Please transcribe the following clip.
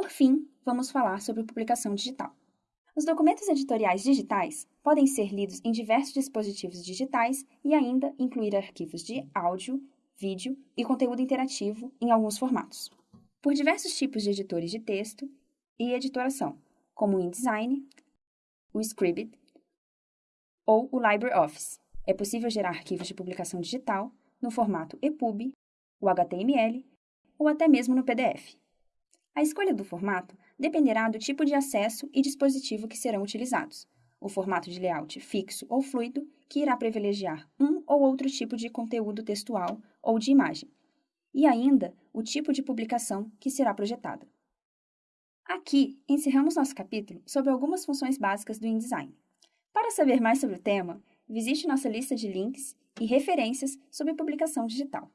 Por fim, vamos falar sobre publicação digital. Os documentos editoriais digitais podem ser lidos em diversos dispositivos digitais e ainda incluir arquivos de áudio, vídeo e conteúdo interativo em alguns formatos. Por diversos tipos de editores de texto e editoração, como o InDesign, o Scribd ou o LibreOffice. É possível gerar arquivos de publicação digital no formato EPUB, o HTML ou até mesmo no PDF. A escolha do formato dependerá do tipo de acesso e dispositivo que serão utilizados, o formato de layout fixo ou fluido, que irá privilegiar um ou outro tipo de conteúdo textual ou de imagem, e ainda o tipo de publicação que será projetada. Aqui encerramos nosso capítulo sobre algumas funções básicas do InDesign. Para saber mais sobre o tema, visite nossa lista de links e referências sobre publicação digital.